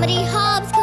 Comedy Hobbs.